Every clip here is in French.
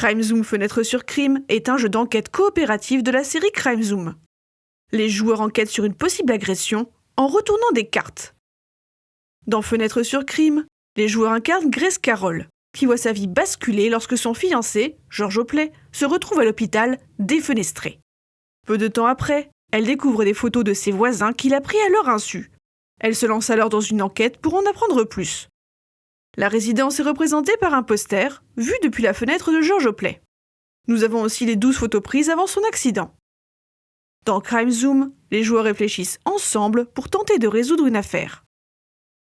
Crime Zoom Fenêtre sur Crime est un jeu d'enquête coopérative de la série Crime Zoom. Les joueurs enquêtent sur une possible agression en retournant des cartes. Dans Fenêtre sur Crime, les joueurs incarnent Grace Carroll, qui voit sa vie basculer lorsque son fiancé, George Opley, se retrouve à l'hôpital défenestré. Peu de temps après, elle découvre des photos de ses voisins qu'il a pris à leur insu. Elle se lance alors dans une enquête pour en apprendre plus. La résidence est représentée par un poster, vu depuis la fenêtre de George Opley. Nous avons aussi les 12 photos prises avant son accident. Dans Crime Zoom, les joueurs réfléchissent ensemble pour tenter de résoudre une affaire.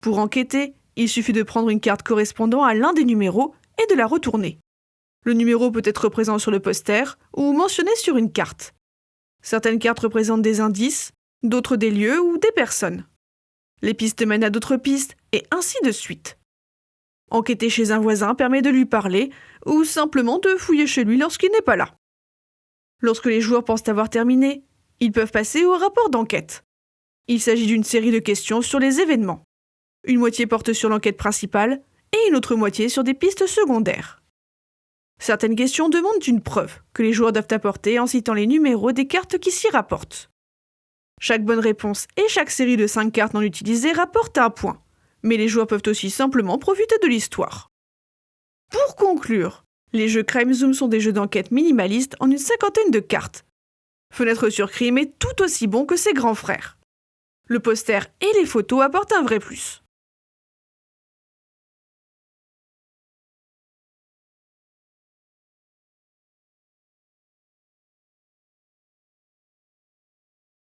Pour enquêter, il suffit de prendre une carte correspondant à l'un des numéros et de la retourner. Le numéro peut être présent sur le poster ou mentionné sur une carte. Certaines cartes représentent des indices, d'autres des lieux ou des personnes. Les pistes mènent à d'autres pistes, et ainsi de suite. Enquêter chez un voisin permet de lui parler, ou simplement de fouiller chez lui lorsqu'il n'est pas là. Lorsque les joueurs pensent avoir terminé, ils peuvent passer au rapport d'enquête. Il s'agit d'une série de questions sur les événements. Une moitié porte sur l'enquête principale et une autre moitié sur des pistes secondaires. Certaines questions demandent une preuve que les joueurs doivent apporter en citant les numéros des cartes qui s'y rapportent. Chaque bonne réponse et chaque série de 5 cartes non utilisées rapporte un point, mais les joueurs peuvent aussi simplement profiter de l'histoire. Pour conclure, les jeux Crime Zoom sont des jeux d'enquête minimalistes en une cinquantaine de cartes. Fenêtre sur Crime est tout aussi bon que ses grands frères. Le poster et les photos apportent un vrai plus.